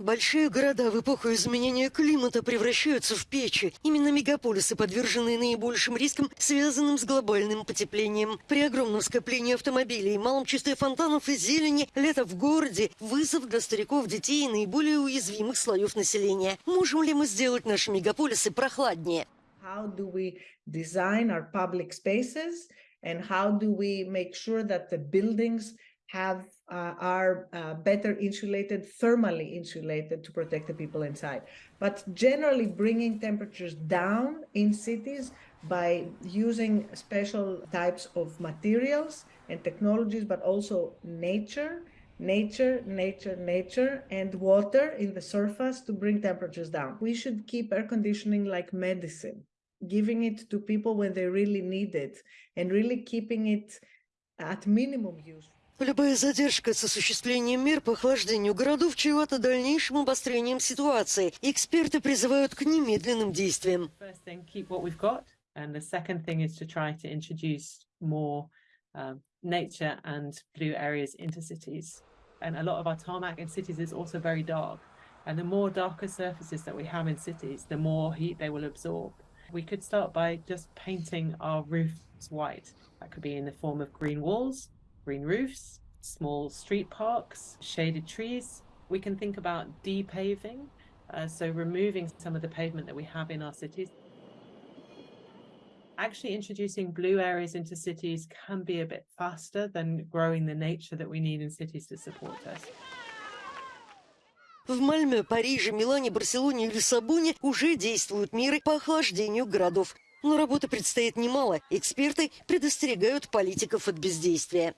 Большие города в эпоху изменения климата превращаются в печи. Именно мегаполисы подвержены наибольшим рискам, связанным с глобальным потеплением. При огромном скоплении автомобилей, малом числе фонтанов и зелени, лето в городе – вызов для стариков, детей и наиболее уязвимых слоев населения. Можем ли мы сделать наши мегаполисы прохладнее? How do we design our public spaces and how do we make sure that the buildings have uh, are uh, better insulated, thermally insulated to protect the people inside. But generally bringing temperatures down in cities by using special types of materials and technologies, but also nature, nature, nature, nature, and water in the surface to bring temperatures down. We should keep air conditioning like medicine, giving it to people when they really need it, and really keeping it at minimum use. Любая задержка с осуществлением мер по охлаждению городов чревата дальнейшим обострением ситуации. Эксперты призывают к немедленным действиям. Um, nature and blue areas into cities. And a lot of our tarmac in cities is also very dark. And the more darker surfaces that we have in cities, the more heat they will absorb. We could start by just painting our roofs white. That could be in the form of green walls, green roofs, small street parks, shaded trees. We can think about depaving, uh, so removing some of the pavement that we have in our cities. Actually introducing blue areas into cities can be a bit faster than growing the nature that we need in cities to support us. В Мальме, Париже, Милане, Барселоне и Лиссабоне уже действуют меры по охлаждению городов. Но работы предстоит немало. Эксперты предостерегают политиков от бездействия.